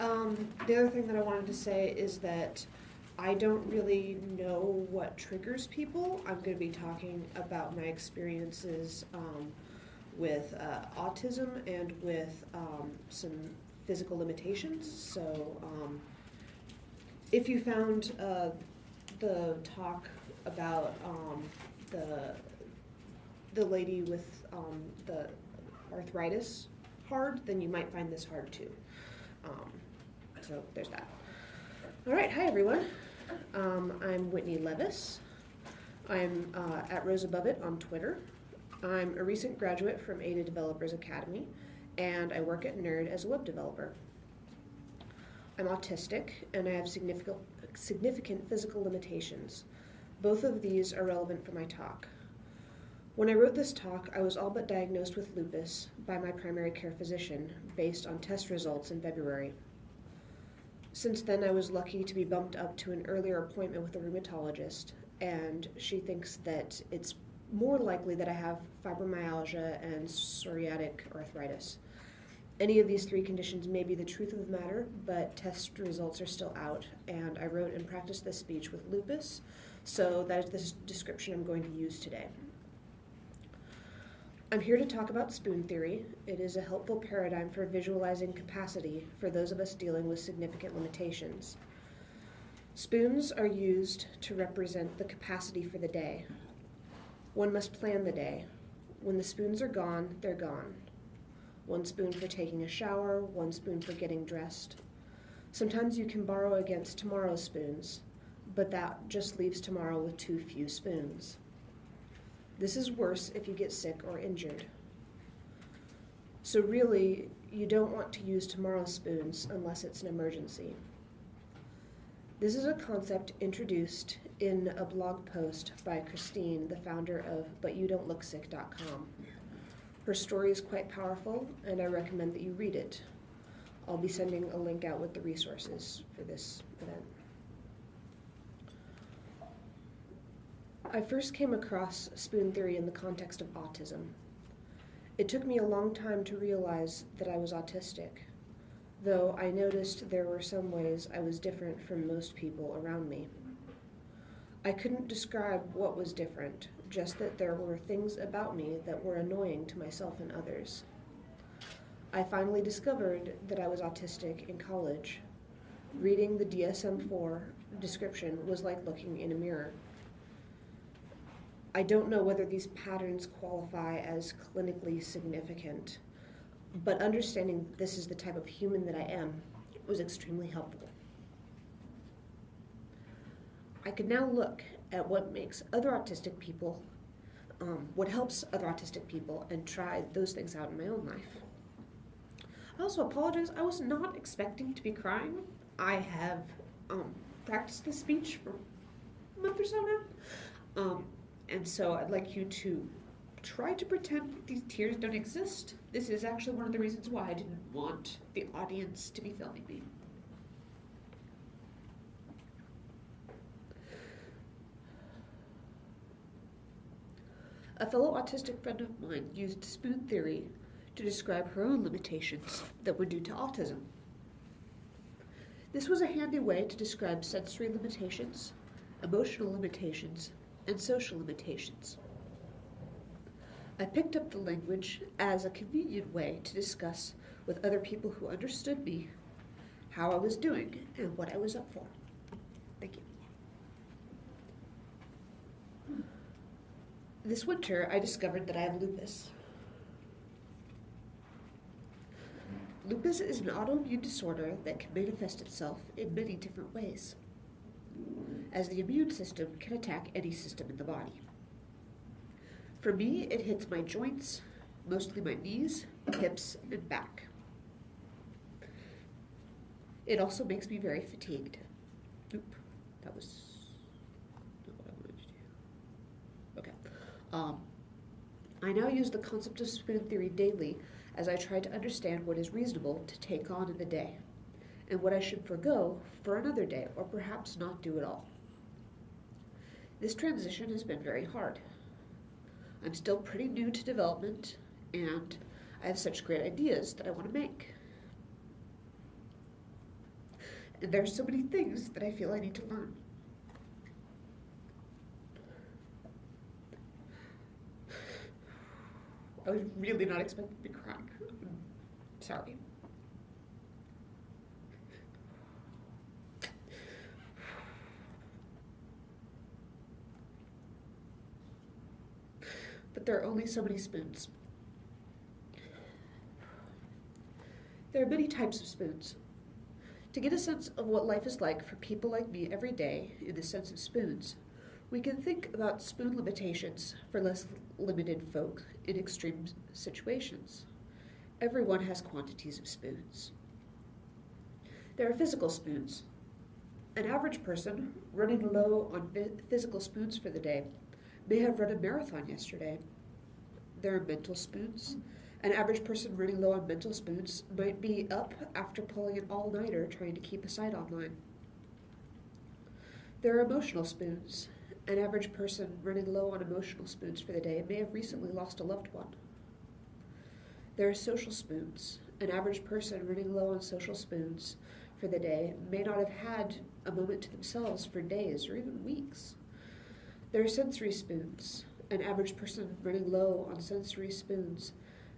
Um, the other thing that I wanted to say is that I don't really know what triggers people. I'm going to be talking about my experiences um, with uh, autism and with um, some physical limitations. So, um, if you found uh, the talk about um, the the lady with um, the arthritis hard, then you might find this hard too. Um, so there's that. All right, hi everyone. Um, I'm Whitney Levis. I'm uh, at Rose Above It on Twitter. I'm a recent graduate from Ada Developers Academy, and I work at Nerd as a web developer. I'm autistic, and I have significant, significant physical limitations. Both of these are relevant for my talk. When I wrote this talk, I was all but diagnosed with lupus by my primary care physician based on test results in February. Since then, I was lucky to be bumped up to an earlier appointment with a rheumatologist, and she thinks that it's more likely that I have fibromyalgia and psoriatic arthritis. Any of these three conditions may be the truth of the matter, but test results are still out, and I wrote and practiced this speech with lupus, so that is the description I'm going to use today. I'm here to talk about spoon theory. It is a helpful paradigm for visualizing capacity for those of us dealing with significant limitations. Spoons are used to represent the capacity for the day. One must plan the day. When the spoons are gone, they're gone. One spoon for taking a shower, one spoon for getting dressed. Sometimes you can borrow against tomorrow's spoons, but that just leaves tomorrow with too few spoons. This is worse if you get sick or injured. So, really, you don't want to use tomorrow's spoons unless it's an emergency. This is a concept introduced in a blog post by Christine, the founder of ButYouDon'tLookSick.com. Her story is quite powerful, and I recommend that you read it. I'll be sending a link out with the resources for this event. I first came across spoon theory in the context of autism. It took me a long time to realize that I was autistic, though I noticed there were some ways I was different from most people around me. I couldn't describe what was different, just that there were things about me that were annoying to myself and others. I finally discovered that I was autistic in college. Reading the DSM 4 description was like looking in a mirror. I don't know whether these patterns qualify as clinically significant, but understanding this is the type of human that I am was extremely helpful. I could now look at what makes other autistic people, um, what helps other autistic people, and try those things out in my own life. I also apologize, I was not expecting to be crying. I have um, practiced this speech for a month or so now. Um, and so I'd like you to try to pretend these tears don't exist. This is actually one of the reasons why I didn't want the audience to be filming me. A fellow autistic friend of mine used spoon theory to describe her own limitations that were due to autism. This was a handy way to describe sensory limitations, emotional limitations, and social limitations. I picked up the language as a convenient way to discuss with other people who understood me how I was doing and what I was up for. Thank you. This winter, I discovered that I have lupus. Lupus is an autoimmune disorder that can manifest itself in many different ways as the immune system can attack any system in the body. For me, it hits my joints, mostly my knees, hips, and back. It also makes me very fatigued. Oop, that was not what I wanted to do. Okay. Um, I now use the concept of spoon theory daily as I try to understand what is reasonable to take on in the day and what I should forego for another day or perhaps not do at all. This transition has been very hard. I'm still pretty new to development, and I have such great ideas that I want to make. And there's so many things that I feel I need to learn. I was really not expecting to be crying. Sorry. But there are only so many spoons. There are many types of spoons. To get a sense of what life is like for people like me every day in the sense of spoons, we can think about spoon limitations for less limited folk in extreme situations. Everyone has quantities of spoons. There are physical spoons. An average person running low on physical spoons for the day may have run a marathon yesterday. There are mental spoons. An average person running low on mental spoons might be up after pulling an all nighter trying to keep a site online. There are emotional spoons. An average person running low on emotional spoons for the day may have recently lost a loved one. There are social spoons. An average person running low on social spoons for the day may not have had a moment to themselves for days or even weeks. There are sensory spoons. An average person running low on sensory spoons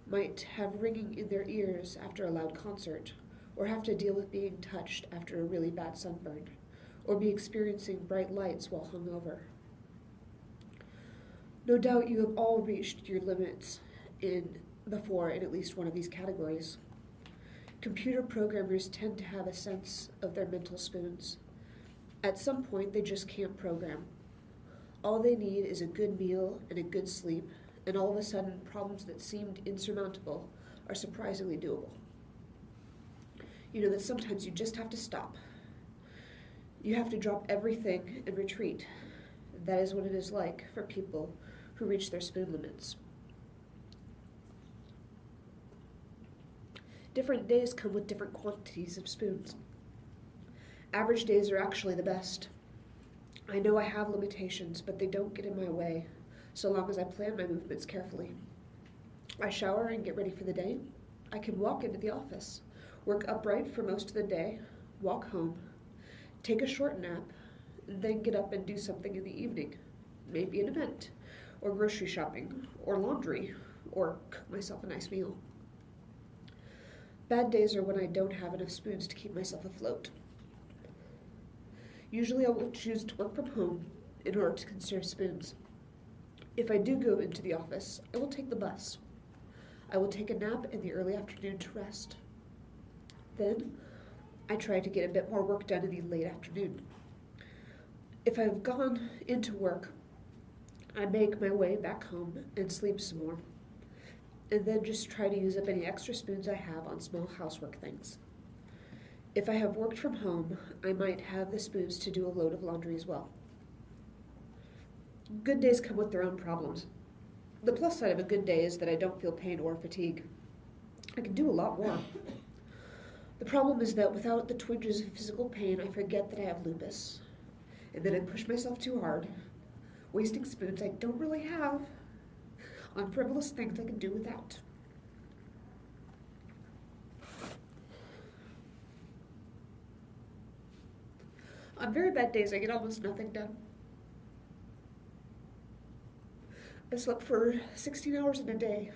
might have ringing in their ears after a loud concert, or have to deal with being touched after a really bad sunburn, or be experiencing bright lights while hungover. No doubt you have all reached your limits in before in at least one of these categories. Computer programmers tend to have a sense of their mental spoons. At some point, they just can't program. All they need is a good meal and a good sleep and all of a sudden problems that seemed insurmountable are surprisingly doable. You know that sometimes you just have to stop. You have to drop everything and retreat. That is what it is like for people who reach their spoon limits. Different days come with different quantities of spoons. Average days are actually the best. I know I have limitations, but they don't get in my way so long as I plan my movements carefully. I shower and get ready for the day. I can walk into the office, work upright for most of the day, walk home, take a short nap, then get up and do something in the evening, maybe an event, or grocery shopping, or laundry, or cook myself a nice meal. Bad days are when I don't have enough spoons to keep myself afloat. Usually I will choose to work from home in order to conserve spoons. If I do go into the office, I will take the bus. I will take a nap in the early afternoon to rest. Then, I try to get a bit more work done in the late afternoon. If I've gone into work, I make my way back home and sleep some more. And then just try to use up any extra spoons I have on small housework things. If I have worked from home, I might have the spoons to do a load of laundry as well. Good days come with their own problems. The plus side of a good day is that I don't feel pain or fatigue. I can do a lot more. The problem is that without the twinges of physical pain, I forget that I have lupus. And then I push myself too hard, wasting spoons I don't really have on frivolous things I can do without. On very bad days, I get almost nothing done. I slept for 16 hours in a day,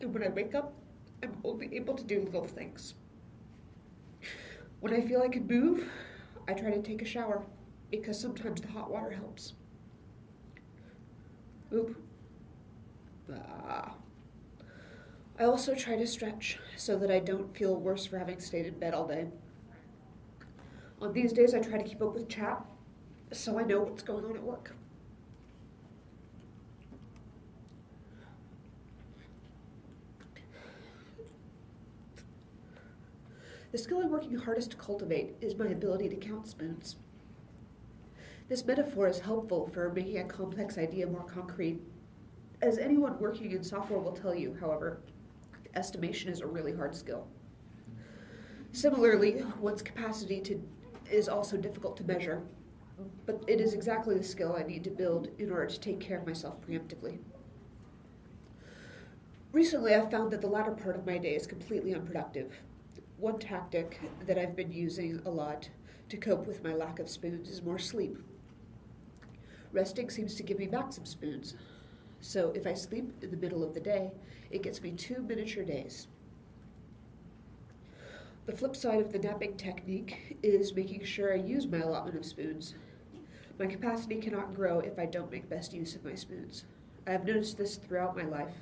and when I wake up, I'm only able to do little things. When I feel I can move, I try to take a shower because sometimes the hot water helps. Oop. Ah. I also try to stretch so that I don't feel worse for having stayed in bed all day. On these days, I try to keep up with chat so I know what's going on at work. The skill I'm working hardest to cultivate is my ability to count spoons. This metaphor is helpful for making a complex idea more concrete. As anyone working in software will tell you, however, estimation is a really hard skill. Similarly, one's capacity to is also difficult to measure, but it is exactly the skill I need to build in order to take care of myself preemptively. Recently, I've found that the latter part of my day is completely unproductive one tactic that I've been using a lot to cope with my lack of spoons is more sleep. Resting seems to give me back some spoons. So if I sleep in the middle of the day, it gets me two miniature days. The flip side of the napping technique is making sure I use my allotment of spoons. My capacity cannot grow if I don't make best use of my spoons. I have noticed this throughout my life,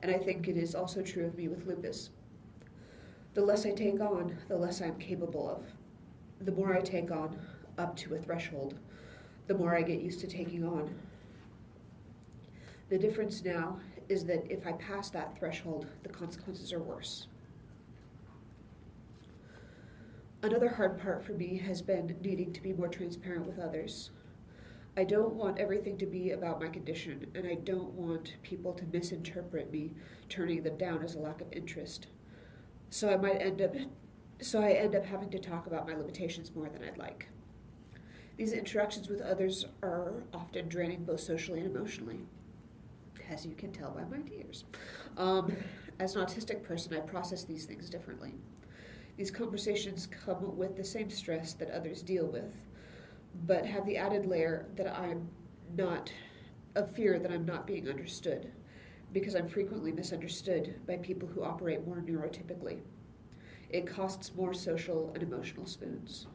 and I think it is also true of me with lupus. The less I take on, the less I am capable of. The more I take on, up to a threshold, the more I get used to taking on. The difference now is that if I pass that threshold, the consequences are worse. Another hard part for me has been needing to be more transparent with others. I don't want everything to be about my condition, and I don't want people to misinterpret me turning them down as a lack of interest. So I might end up so I end up having to talk about my limitations more than I'd like. These interactions with others are often draining both socially and emotionally, as you can tell by my tears. Um, as an autistic person, I process these things differently. These conversations come with the same stress that others deal with, but have the added layer that I'm not, of fear that I'm not being understood, because I'm frequently misunderstood by people who operate more neurotypically. It costs more social and emotional spoons.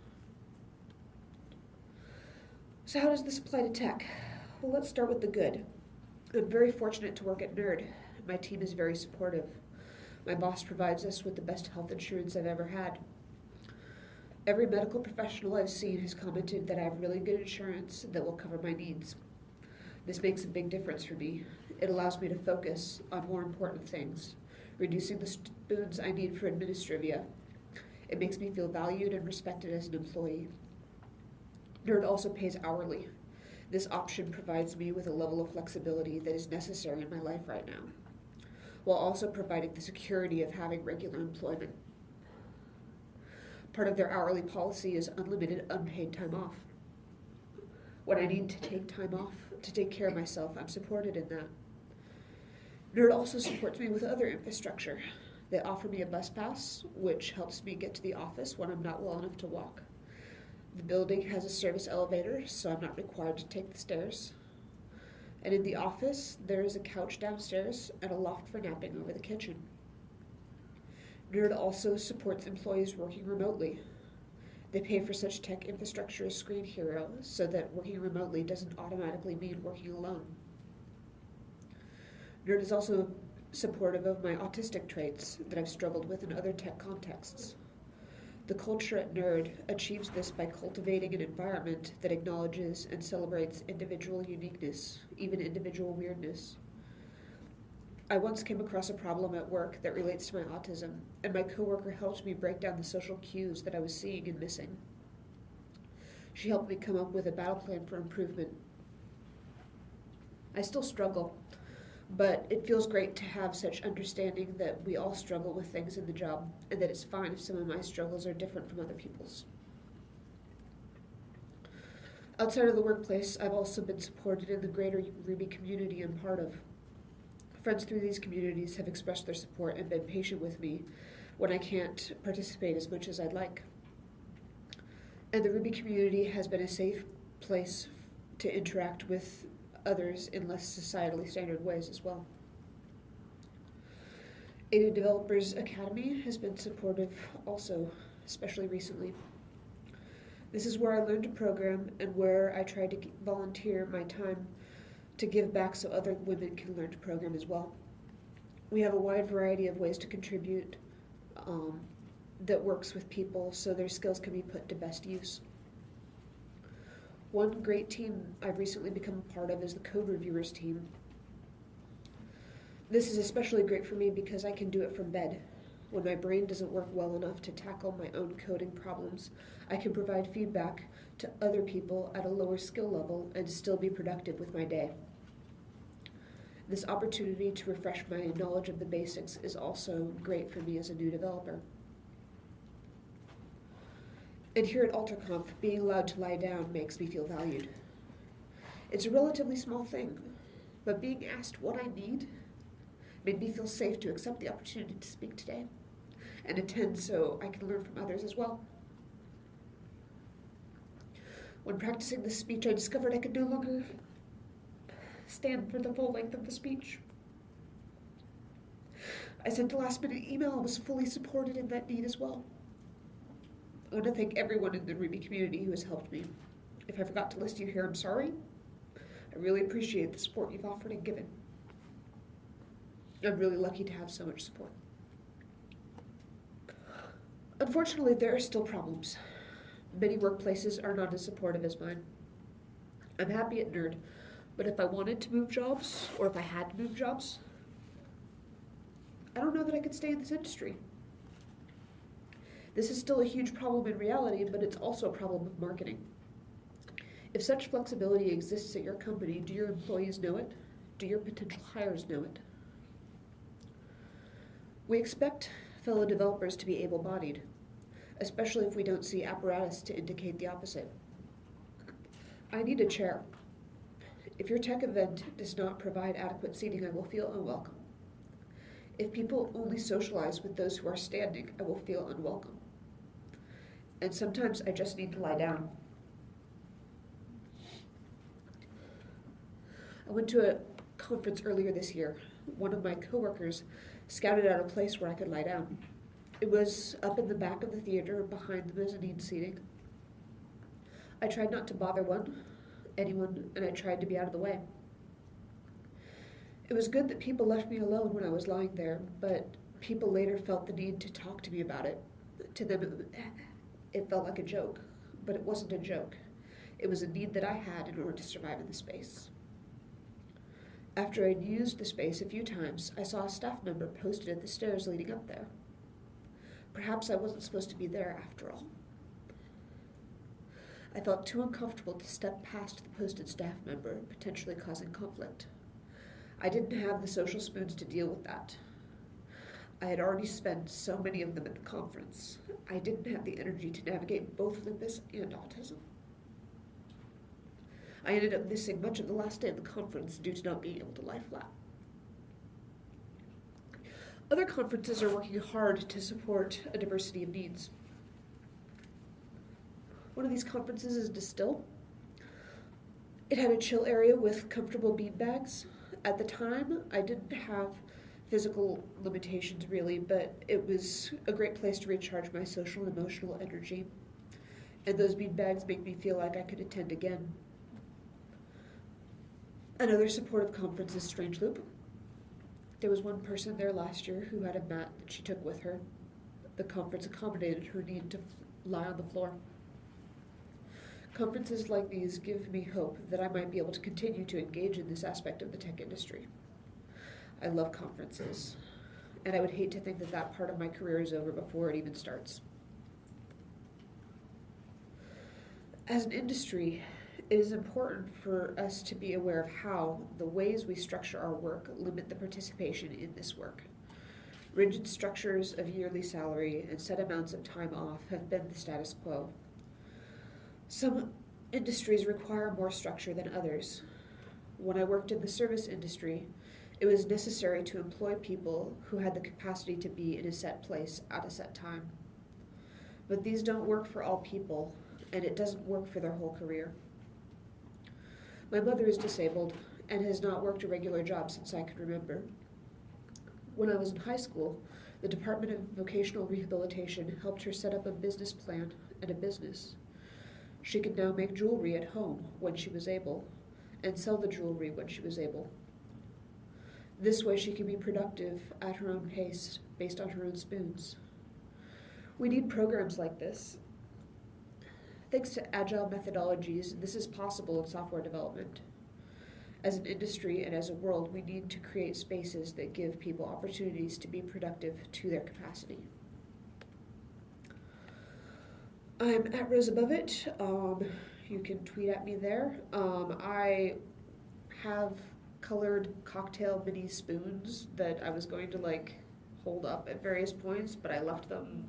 So, how does this apply to tech? Well, let's start with the good. I'm very fortunate to work at NERD. My team is very supportive. My boss provides us with the best health insurance I've ever had. Every medical professional I've seen has commented that I have really good insurance that will cover my needs. This makes a big difference for me. It allows me to focus on more important things, reducing the spoons I need for administrivia. It makes me feel valued and respected as an employee. NERD also pays hourly. This option provides me with a level of flexibility that is necessary in my life right now while also providing the security of having regular employment. Part of their hourly policy is unlimited unpaid time off. When I need to take time off to take care of myself, I'm supported in that. NERD also supports me with other infrastructure. They offer me a bus pass, which helps me get to the office when I'm not well enough to walk. The building has a service elevator, so I'm not required to take the stairs. And in the office, there is a couch downstairs and a loft for napping over the kitchen. NERD also supports employees working remotely. They pay for such tech infrastructure as Screenhero so that working remotely doesn't automatically mean working alone. NERD is also supportive of my autistic traits that I've struggled with in other tech contexts. The culture at NERD achieves this by cultivating an environment that acknowledges and celebrates individual uniqueness, even individual weirdness. I once came across a problem at work that relates to my autism, and my coworker helped me break down the social cues that I was seeing and missing. She helped me come up with a battle plan for improvement. I still struggle but it feels great to have such understanding that we all struggle with things in the job and that it's fine if some of my struggles are different from other people's. Outside of the workplace, I've also been supported in the greater Ruby community I'm part of. Friends through these communities have expressed their support and been patient with me when I can't participate as much as I'd like. And the Ruby community has been a safe place to interact with others in less societally standard ways as well. Ada Developers Academy has been supportive also, especially recently. This is where I learned to program and where I tried to volunteer my time to give back so other women can learn to program as well. We have a wide variety of ways to contribute um, that works with people so their skills can be put to best use. One great team I've recently become a part of is the code reviewers team. This is especially great for me because I can do it from bed. When my brain doesn't work well enough to tackle my own coding problems, I can provide feedback to other people at a lower skill level and still be productive with my day. This opportunity to refresh my knowledge of the basics is also great for me as a new developer. And here at AlterConf, being allowed to lie down makes me feel valued. It's a relatively small thing, but being asked what I need made me feel safe to accept the opportunity to speak today and attend so I can learn from others as well. When practicing this speech, I discovered I could no longer stand for the full length of the speech. I sent a last minute email and was fully supported in that need as well. I want to thank everyone in the Ruby community who has helped me. If I forgot to list you here, I'm sorry. I really appreciate the support you've offered and given. I'm really lucky to have so much support. Unfortunately, there are still problems. Many workplaces are not as supportive as mine. I'm happy at Nerd, but if I wanted to move jobs, or if I had to move jobs, I don't know that I could stay in this industry. This is still a huge problem in reality, but it's also a problem of marketing. If such flexibility exists at your company, do your employees know it? Do your potential hires know it? We expect fellow developers to be able bodied, especially if we don't see apparatus to indicate the opposite. I need a chair. If your tech event does not provide adequate seating, I will feel unwelcome. If people only socialize with those who are standing, I will feel unwelcome. And sometimes I just need to lie down. I went to a conference earlier this year. One of my coworkers scouted out a place where I could lie down. It was up in the back of the theater behind the mezzanine seating. I tried not to bother one, anyone, and I tried to be out of the way. It was good that people left me alone when I was lying there, but people later felt the need to talk to me about it. To them, it felt like a joke, but it wasn't a joke. It was a need that I had in order to survive in the space. After I'd used the space a few times, I saw a staff member posted at the stairs leading up there. Perhaps I wasn't supposed to be there after all. I felt too uncomfortable to step past the posted staff member, potentially causing conflict. I didn't have the social spoons to deal with that. I had already spent so many of them at the conference. I didn't have the energy to navigate both lupus and autism. I ended up missing much of the last day of the conference due to not being able to lie flat. Other conferences are working hard to support a diversity of needs. One of these conferences is Distill. It had a chill area with comfortable bean bags. At the time, I didn't have physical limitations really, but it was a great place to recharge my social and emotional energy. And those bean bags made me feel like I could attend again. Another supportive conference is Strange Loop. There was one person there last year who had a mat that she took with her. The conference accommodated her need to lie on the floor. Conferences like these give me hope that I might be able to continue to engage in this aspect of the tech industry. I love conferences, and I would hate to think that that part of my career is over before it even starts. As an industry, it is important for us to be aware of how the ways we structure our work limit the participation in this work. Rigid structures of yearly salary and set amounts of time off have been the status quo. Some industries require more structure than others. When I worked in the service industry, it was necessary to employ people who had the capacity to be in a set place at a set time. But these don't work for all people, and it doesn't work for their whole career. My mother is disabled and has not worked a regular job since I can remember. When I was in high school, the Department of Vocational Rehabilitation helped her set up a business plan and a business. She could now make jewelry at home when she was able, and sell the jewelry when she was able. This way, she can be productive at her own pace, based on her own spoons. We need programs like this Thanks to agile methodologies, this is possible in software development. As an industry and as a world, we need to create spaces that give people opportunities to be productive to their capacity. I'm at Rose Above It. Um, you can tweet at me there. Um, I have colored cocktail mini spoons that I was going to like hold up at various points, but I left them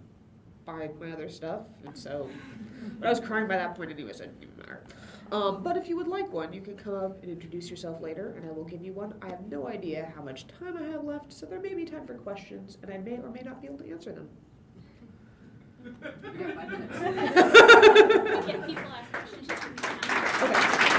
by my other stuff, and so but I was crying by that point anyway, so it didn't even matter. Um, but if you would like one, you can come up and introduce yourself later, and I will give you one. I have no idea how much time I have left, so there may be time for questions, and I may or may not be able to answer them. We got five minutes.